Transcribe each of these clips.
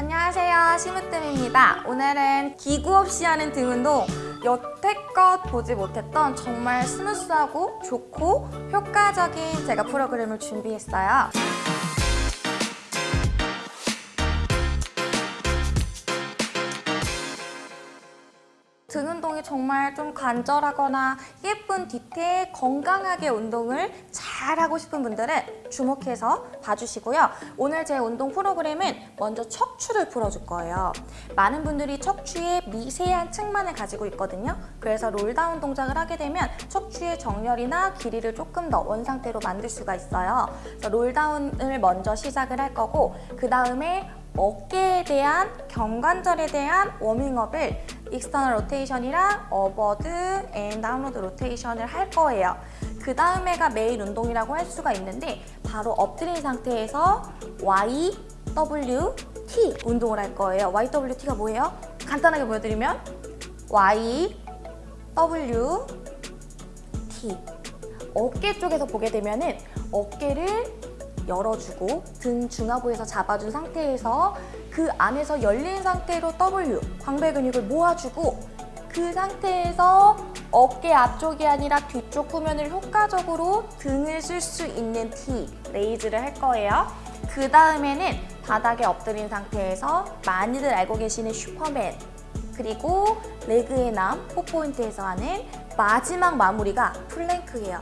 안녕하세요 심으뜸입니다. 오늘은 기구 없이 하는 등 운동 여태껏 보지 못했던 정말 스무스하고 좋고 효과적인 제가 프로그램을 준비했어요. 등 운동이 정말 좀 간절하거나 예쁜 디테일, 건강하게 운동을 잘 하고 싶은 분들은 주목해서 봐주시고요. 오늘 제 운동 프로그램은 먼저 척추를 풀어줄 거예요. 많은 분들이 척추의 미세한 측만을 가지고 있거든요. 그래서 roll down 동작을 하게 되면 척추의 정렬이나 길이를 조금 더 원상태로 만들 수가 있어요. roll down을 먼저 시작을 할 거고 그 다음에 어깨에 대한 견관절에 대한 워밍업을 external rotation이랑 upward and downward rotation을 할 거예요. 그 다음에가 메인 운동이라고 할 수가 있는데 바로 엎드린 상태에서 Y, W, T 운동을 할 거예요. Y, W, T가 뭐예요? 간단하게 보여드리면 Y, W, T 어깨 쪽에서 보게 되면 은 어깨를 열어주고 등 중하부에서 잡아준 상태에서 그 안에서 열린 상태로 W 광배 근육을 모아주고 그 상태에서 어깨 앞쪽이 아니라 뒤쪽 후면을 효과적으로 등을 쓸 수 있는 T raise를 할 거예요. 그 다음에는 바닥에 엎드린 상태에서 많이들 알고 계시는 슈퍼맨 그리고 레그의 남 four point에서 하는 마지막 마무리가 plank예요.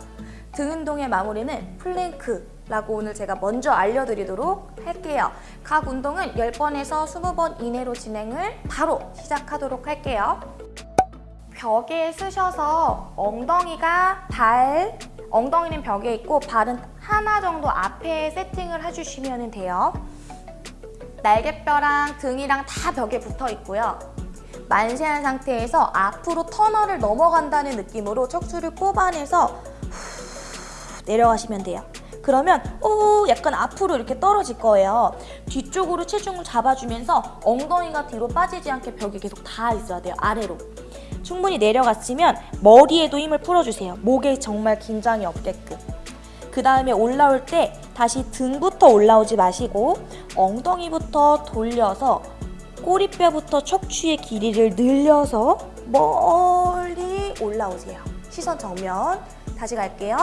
등 운동의 마무리는 플랭크 라고 오늘 제가 먼저 알려드리도록 할게요. 각 운동은 10번에서 20번 이내로 진행을 바로 시작하도록 할게요. 벽에 쓰셔서 엉덩이가 발, 엉덩이는 벽에 있고 발은 하나 정도 앞에 세팅을 해주시면 돼요. 날개뼈랑 등이랑 다 벽에 붙어 있고요. 만세한 상태에서 앞으로 터널을 넘어간다는 느낌으로 척추를 뽑아내서 후, 내려가시면 돼요. 그러면 오 약간 앞으로 이렇게 떨어질 거예요. 뒤쪽으로 체중을 잡아주면서 엉덩이가 뒤로 빠지지 않게 벽에 계속 닿아 있어야 돼요. 아래로. 충분히 내려갔으면 머리에도 힘을 풀어주세요. 목에 정말 긴장이 없게끔. 그 다음에 올라올 때 다시 등부터 올라오지 마시고 엉덩이부터 돌려서 꼬리뼈부터 척추의 길이를 늘려서 멀리 올라오세요. 시선 정면. 다시 갈게요.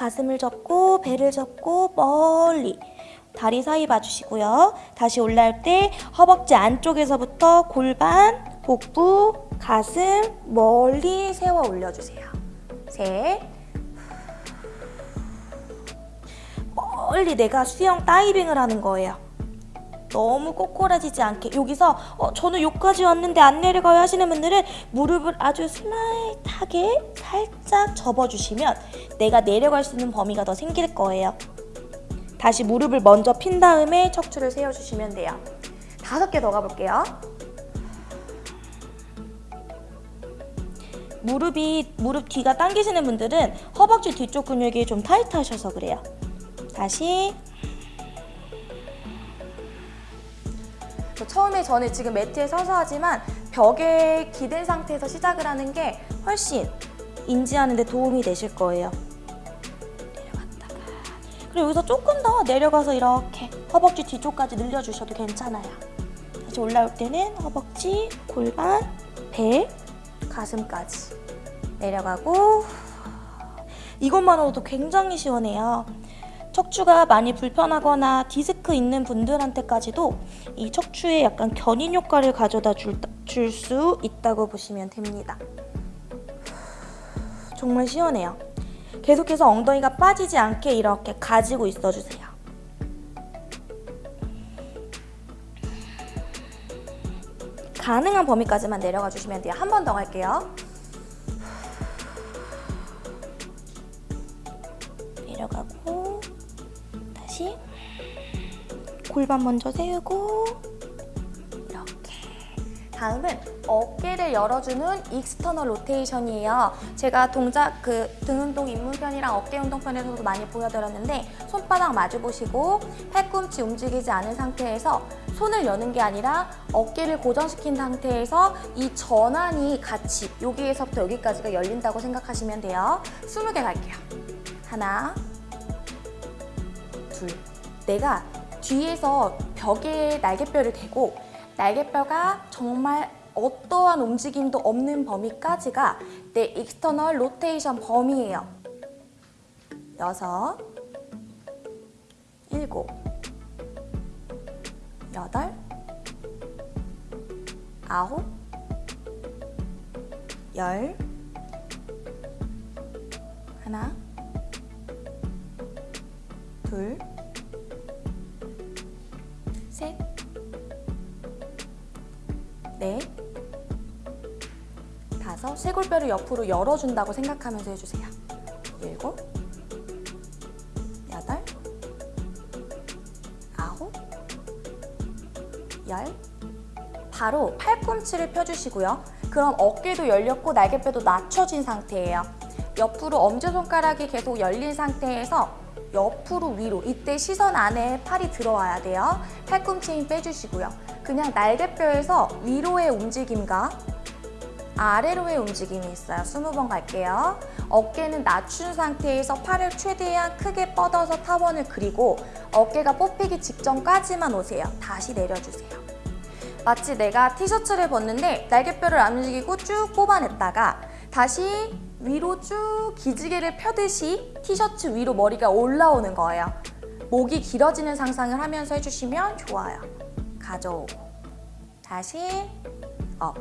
가슴을 접고 배를 접고 멀리 다리 사이 봐주시고요. 다시 올라올 때 허벅지 안쪽에서부터 골반, 복부, 가슴 멀리 세워 올려주세요. 셋 멀리 내가 수영 다이빙을 하는 거예요. 너무 꼬꼬라지지 않게 여기서 어, 저는 여기까지 왔는데 안 내려가요 하시는 분들은 무릎을 아주 슬라이트하게 살짝 접어주시면 내가 내려갈 수 있는 범위가 더 생길 거예요. 다시 무릎을 먼저 핀 다음에 척추를 세워주시면 돼요. 다섯 개 더 가볼게요. 무릎이 무릎 뒤가 당기시는 분들은 허벅지 뒤쪽 근육이 좀 타이트하셔서 그래요. 다시 처음에 저는 지금 매트에 서서 하지만 벽에 기댄 상태에서 시작을 하는 게 훨씬 인지하는 데 도움이 되실 거예요. 내려갔다가 그리고 여기서 조금 더 내려가서 이렇게 허벅지 뒤쪽까지 늘려주셔도 괜찮아요. 다시 올라올 때는 허벅지, 골반, 배, 가슴까지 내려가고 이것만으로도 굉장히 시원해요. 척추가 많이 불편하거나 디스크 있는 분들한테까지도 이 척추에 약간 견인 효과를 가져다 줄 수 있다고 보시면 됩니다. 정말 시원해요. 계속해서 엉덩이가 빠지지 않게 이렇게 가지고 있어주세요. 가능한 범위까지만 내려가 주시면 돼요. 한 번 더 갈게요. 골반 먼저 세우고 이렇게 다음은 어깨를 열어주는 external rotation이에요. 제가 동작 그 등 운동 입문편이랑 어깨 운동 편에서도 많이 보여드렸는데 손바닥 마주 보시고 팔꿈치 움직이지 않은 상태에서 손을 여는 게 아니라 어깨를 고정시킨 상태에서 이 전완이 같이 여기에서부터 여기까지가 열린다고 생각하시면 돼요. 20개 갈게요. 하나, 둘. 내가 뒤에서 벽에 날개뼈를 대고 날개뼈가 정말 어떠한 움직임도 없는 범위까지가 내 external rotation 범위예요. 여섯, 일곱, 여덟, 아홉, 열, 하나, 둘, 쇄골뼈를 옆으로 열어준다고 생각하면서 해주세요. 일곱, 열. 바로 팔꿈치를 펴주시고요. 그럼 어깨도 열렸고 날개뼈도 낮춰진 상태예요. 옆으로 엄지손가락이 계속 열린 상태에서 옆으로 위로 이때 시선 안에 팔이 들어와야 돼요. 팔꿈치 힘 빼주시고요. 그냥 날개뼈에서 위로의 움직임과 아래로의 움직임이 있어요. 20번 갈게요. 어깨는 낮춘 상태에서 팔을 최대한 크게 뻗어서 타원을 그리고 어깨가 뽑히기 직전까지만 오세요. 다시 내려주세요. 마치 내가 티셔츠를 벗는데 날개뼈를 안 움직이고 쭉 뽑아냈다가 다시 위로 쭉 기지개를 펴듯이 티셔츠 위로 머리가 올라오는 거예요. 목이 길어지는 상상을 하면서 해주시면 좋아요. 가져오고 다시 up.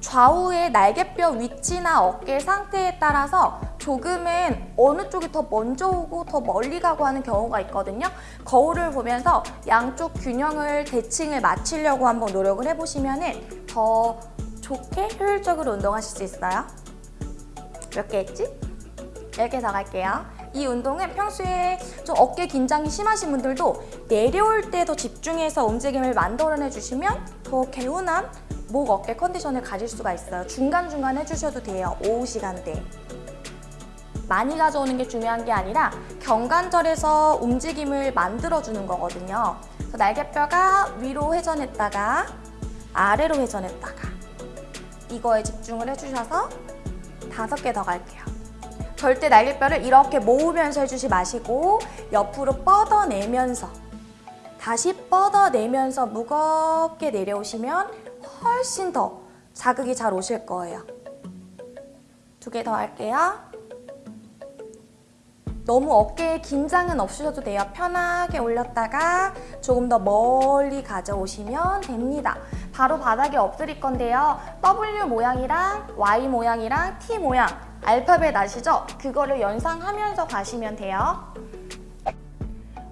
좌우의 날개뼈 위치나 어깨 상태에 따라서 조금은 어느 쪽이 더 먼저 오고 더 멀리 가고 하는 경우가 있거든요. 거울을 보면서 양쪽 균형을 대칭을 맞추려고 한번 노력을 해보시면 더 좋게 효율적으로 운동하실 수 있어요. 몇 개 했지? 10개 더 갈게요. 이 운동은 평소에 좀 어깨 긴장이 심하신 분들도 내려올 때 더 집중해서 움직임을 만들어내 주시면 더 개운한 목, 어깨 컨디션을 가질 수가 있어요. 중간중간 해주셔도 돼요. 오후 시간대. 많이 가져오는 게 중요한 게 아니라 경관절에서 움직임을 만들어주는 거거든요. 그래서 날개뼈가 위로 회전했다가 아래로 회전했다가 이거에 집중을 해주셔서 다섯 개 더 갈게요. 절대 날개뼈를 이렇게 모으면서 해주지 마시고 옆으로 뻗어내면서 다시 뻗어내면서 무겁게 내려오시면 훨씬 더 자극이 잘 오실 거예요. 두 개 더 할게요. 너무 어깨에 긴장은 없으셔도 돼요. 편하게 올렸다가 조금 더 멀리 가져오시면 됩니다. 바로 바닥에 엎드릴 건데요. W 모양이랑 Y 모양이랑 T 모양 알파벳 아시죠? 그거를 연상하면서 가시면 돼요.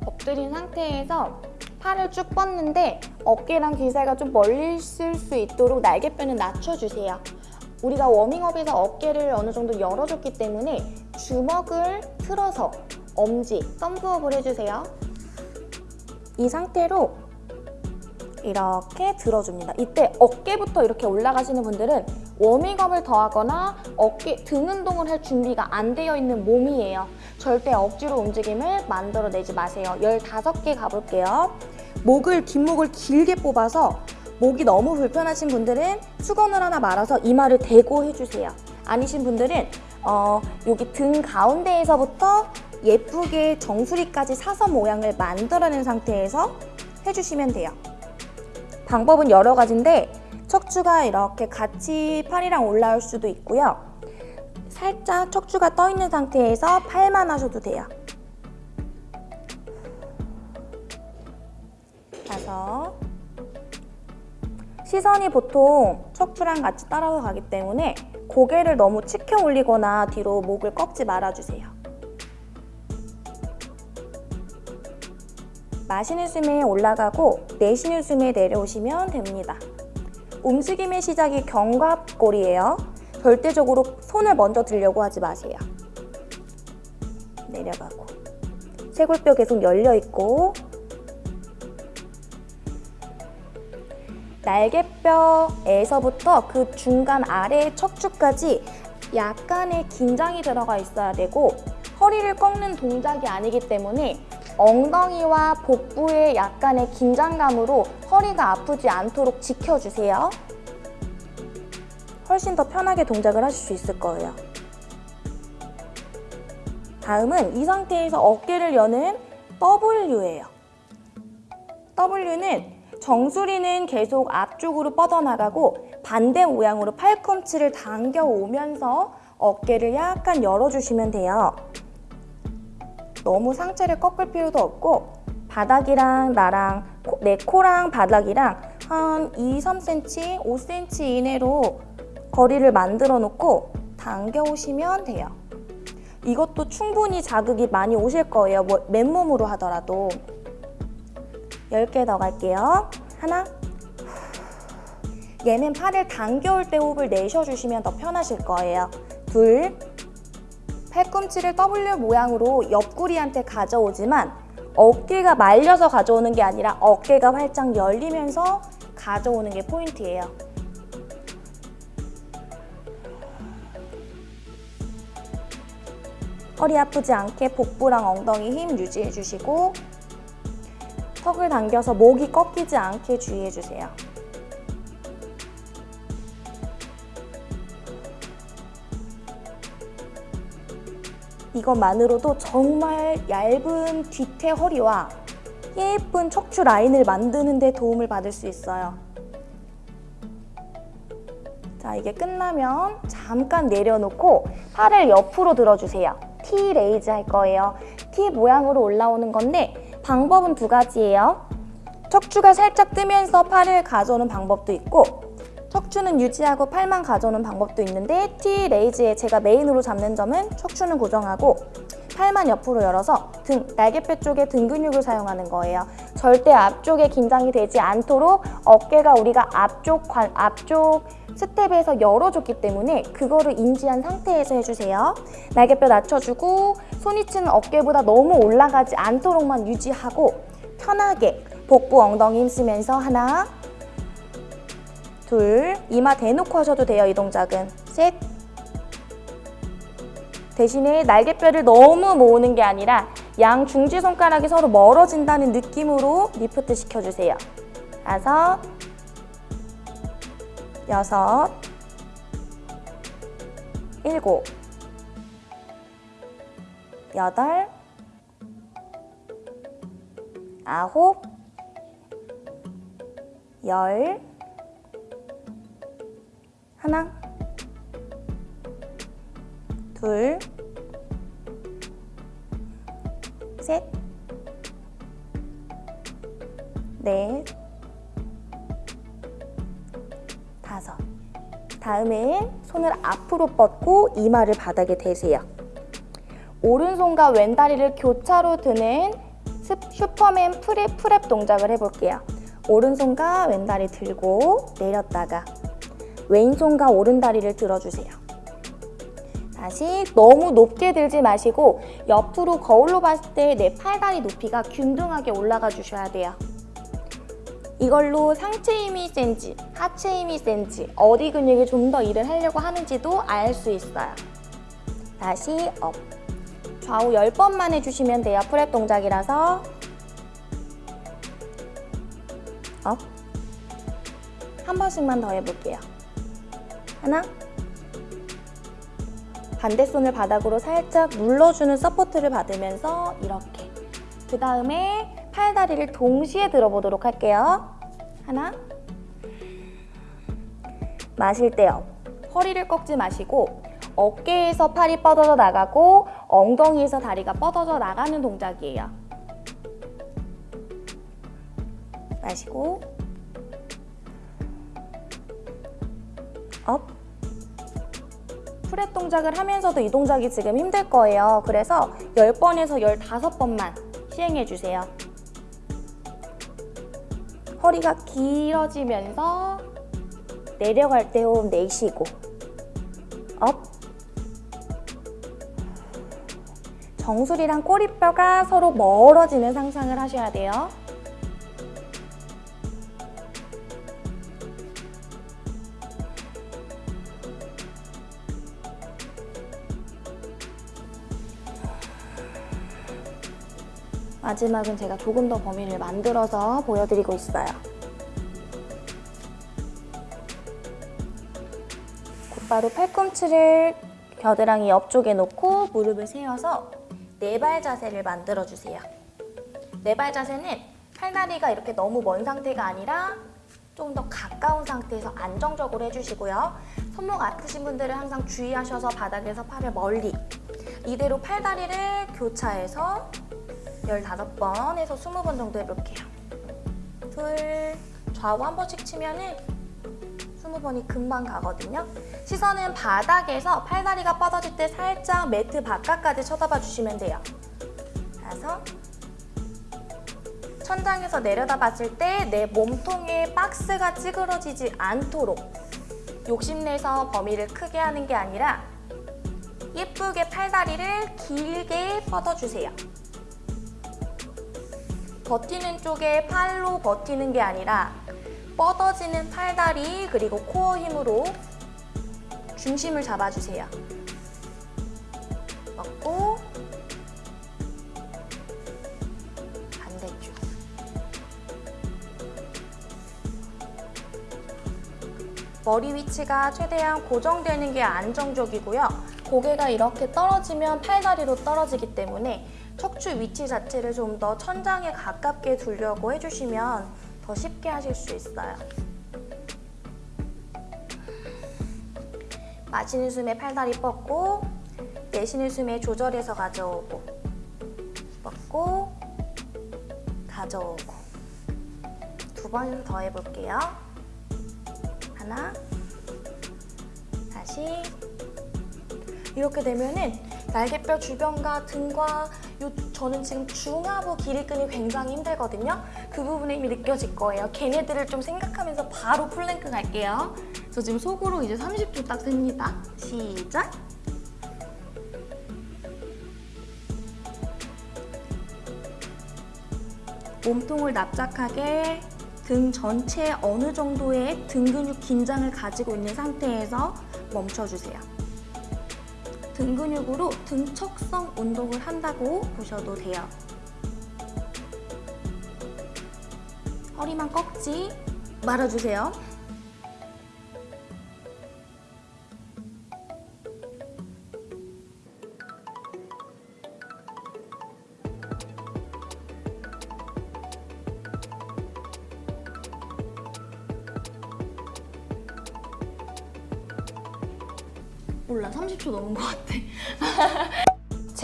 엎드린 상태에서 팔을 쭉 뻗는데 어깨랑 기세가 좀 멀리 있을 수 있도록 날개뼈는 낮춰주세요. 우리가 워밍업에서 어깨를 어느 정도 열어줬기 때문에 주먹을 틀어서 엄지, 덤프업을 해주세요. 이 상태로 이렇게 들어줍니다. 이때 어깨부터 이렇게 올라가시는 분들은 워밍업을 더하거나 어깨, 등 운동을 할 준비가 안 되어 있는 몸이에요. 절대 억지로 움직임을 만들어내지 마세요. 15개 가볼게요. 목을, 뒷목을 길게 뽑아서 목이 너무 불편하신 분들은 수건을 하나 말아서 이마를 대고 해주세요. 아니신 분들은 어, 여기 등 가운데에서부터 예쁘게 정수리까지 사선 모양을 만들어낸 상태에서 해주시면 돼요. 방법은 여러 가지인데 척추가 이렇게 같이 팔이랑 올라올 수도 있고요. 살짝 척추가 떠 있는 상태에서 팔만 하셔도 돼요. 다섯 시선이 보통 척추랑 같이 따라가기 때문에 고개를 너무 치켜 올리거나 뒤로 목을 꺾지 말아주세요. 마시는 숨에 올라가고 내쉬는 숨에 내려오시면 됩니다. 움직임의 시작이 견갑골이에요. 절대적으로 손을 먼저 들려고 하지 마세요. 내려가고 쇄골뼈 계속 열려있고 날개뼈에서부터 그 중간 아래 척추까지 약간의 긴장이 들어가 있어야 되고 허리를 꺾는 동작이 아니기 때문에 엉덩이와 복부의 약간의 긴장감으로 허리가 아프지 않도록 지켜주세요. 훨씬 더 편하게 동작을 하실 수 있을 거예요. 다음은 이 상태에서 어깨를 여는 W예요. W는 정수리는 계속 앞쪽으로 뻗어나가고 반대 모양으로 팔꿈치를 당겨오면서 어깨를 약간 열어주시면 돼요. 너무 상체를 꺾을 필요도 없고 바닥이랑 나랑 코, 내 코랑 바닥이랑 한 2, 3cm, 5cm 이내로 거리를 만들어 놓고 당겨 오시면 돼요. 이것도 충분히 자극이 많이 오실 거예요. 뭐, 맨몸으로 하더라도. 10개 더 갈게요. 하나. 얘는 팔을 당겨올 때 호흡을 내쉬어주시면 더 편하실 거예요. 둘. 팔꿈치를 W 모양으로 옆구리한테 가져오지만 어깨가 말려서 가져오는 게 아니라 어깨가 활짝 열리면서 가져오는 게 포인트예요. 허리 아프지 않게 복부랑 엉덩이 힘 유지해 주시고 턱을 당겨서 목이 꺾이지 않게 주의해 주세요. 이것만으로도 정말 얇은 뒤태 허리와 예쁜 척추 라인을 만드는 데 도움을 받을 수 있어요. 자, 이게 끝나면 잠깐 내려놓고 팔을 옆으로 들어주세요. T raise 할 거예요. T 모양으로 올라오는 건데 방법은 두 가지예요. 척추가 살짝 뜨면서 팔을 가져오는 방법도 있고 척추는 유지하고 팔만 가져오는 방법도 있는데 T raise에 제가 main으로 잡는 점은 척추는 고정하고 팔만 옆으로 열어서 등, 날개뼈 쪽에 등 근육을 사용하는 거예요. 절대 앞쪽에 긴장이 되지 않도록 어깨가 우리가 앞쪽, 관, 앞쪽 스텝에서 열어줬기 때문에 그거를 인지한 상태에서 해주세요. 날개뼈 낮춰주고 손위치는 어깨보다 너무 올라가지 않도록만 유지하고 편하게 복부 엉덩이 힘쓰면서 하나 둘 이마 대놓고 하셔도 돼요 이 동작은. 셋. 대신에 날개뼈를 너무 모으는 게 아니라 양 중지 손가락이 서로 멀어진다는 느낌으로 리프트 시켜주세요. 다섯. 여섯, 일곱, 여덟, 아홉, 열, 하나, 둘, 셋, 넷, 다섯. 다음엔 손을 앞으로 뻗고 이마를 바닥에 대세요. 오른손과 왼다리를 교차로 드는 슈퍼맨 프랩 프랩 동작을 해볼게요. 오른손과 왼다리 들고 내렸다가 왼손과 오른다리를 들어주세요. 다시 너무 높게 들지 마시고 옆으로 거울로 봤을 때 내 팔다리 높이가 균등하게 올라가 주셔야 돼요. 이걸로 상체 힘이 센지 하체 힘이 센지 어디 근육이 좀 더 일을 하려고 하는지도 알 수 있어요. 다시 up. 좌우 10번만 해주시면 돼요. prep 동작이라서 up. 한 번씩만 더 해볼게요. 하나 반대손을 바닥으로 살짝 눌러주는 support를 받으면서 이렇게 그 다음에 팔다리를 동시에 들어보도록 할게요. 하나 마실 때요. 허리를 꺾지 마시고 어깨에서 팔이 뻗어져 나가고 엉덩이에서 다리가 뻗어져 나가는 동작이에요. 마시고 up prep 동작을 하면서도 이 동작이 지금 힘들 거예요. 그래서 10번에서 15번만 시행해 주세요. 허리가 길어지면서 내려갈 때 호흡 내쉬고 up 정수리랑 꼬리뼈가 서로 멀어지는 상상을 하셔야 돼요. 마지막은 제가 조금 더 범위를 만들어서 보여드리고 있어요. 곧바로 팔꿈치를 겨드랑이 옆쪽에 놓고 무릎을 세워서 네발 자세를 만들어주세요. 네발 자세는 팔다리가 이렇게 너무 먼 상태가 아니라 좀 더 가까운 상태에서 안정적으로 해주시고요. 손목 아프신 분들은 항상 주의하셔서 바닥에서 팔을 멀리 이대로 팔다리를 교차해서 15번에서 20번 정도 해볼게요. 둘, 좌우 한 번씩 치면은 20번이 금방 가거든요. 시선은 바닥에서 팔다리가 뻗어질 때 살짝 매트 바깥까지 쳐다봐 주시면 돼요. 다섯, 천장에서 내려다 봤을 때 내 몸통에 박스가 찌그러지지 않도록 욕심내서 범위를 크게 하는 게 아니라 예쁘게 팔다리를 길게 뻗어주세요. 버티는 쪽에 팔로 버티는 게 아니라 뻗어지는 팔다리 그리고 코어 힘으로 중심을 잡아주세요. 먹고 반대쪽 머리 위치가 최대한 고정되는 게 안정적이고요. 고개가 이렇게 떨어지면 팔다리로 떨어지기 때문에 척추 위치 자체를 좀 더 천장에 가깝게 두려고 해주시면 더 쉽게 하실 수 있어요. 마시는 숨에 팔다리 뻗고 내쉬는 숨에 조절해서 가져오고 뻗고 가져오고 두 번 더 해볼게요. 하나 다시 이렇게 되면은 날개뼈 주변과 등과 요 저는 지금 중하부 기립근이 굉장히 힘들거든요. 그 부분에 힘이 느껴질 거예요. 걔네들을 좀 생각하면서 바로 플랭크 갈게요. 저 지금 속으로 이제 30초 딱 셉니다. 시작! 몸통을 납작하게 등 전체에 어느 정도의 등 근육 긴장을 가지고 있는 상태에서 멈춰주세요. 등 근육으로 등척성 운동을 한다고 보셔도 돼요. 허리만 꺾지 말아주세요.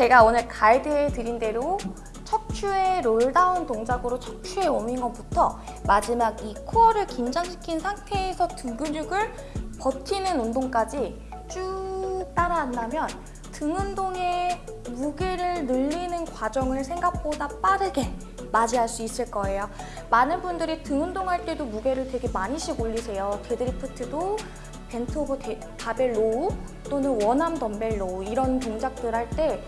제가 오늘 가이드해 드린 대로 척추의 roll down 동작으로 척추의 워밍업부터 마지막 이 코어를 긴장시킨 상태에서 등 근육을 버티는 운동까지 쭉 따라한다면 등 운동의 무게를 늘리는 과정을 생각보다 빠르게 맞이할 수 있을 거예요. 많은 분들이 등 운동할 때도 무게를 되게 많이씩 올리세요. deadlift도 bent over 데, barbell row 또는 one arm dumbbell row 이런 동작들 할 때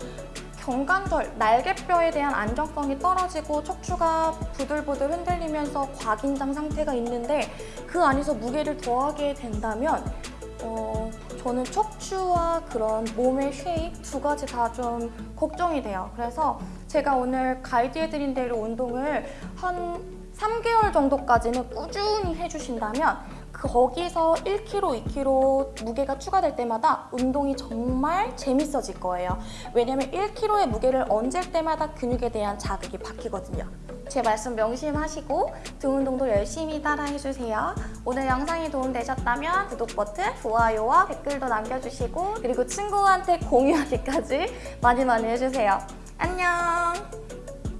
견관절, 날개뼈에 대한 안정성이 떨어지고 척추가 부들부들 흔들리면서 과긴장 상태가 있는데 그 안에서 무게를 더하게 된다면 어, 저는 척추와 그런 몸의 shape 두 가지 다 좀 걱정이 돼요. 그래서 제가 오늘 가이드해드린 대로 운동을 한 3개월 정도까지는 꾸준히 해주신다면 거기서 1kg, 2kg 무게가 추가될 때마다 운동이 정말 재밌어질 거예요. 왜냐면 1kg의 무게를 얹을 때마다 근육에 대한 자극이 바뀌거든요. 제 말씀 명심하시고 등 운동도 열심히 따라해주세요. 오늘 영상이 도움되셨다면 구독 버튼, 좋아요와 댓글도 남겨주시고 그리고 친구한테 공유하기까지 많이 많이 해주세요. 안녕!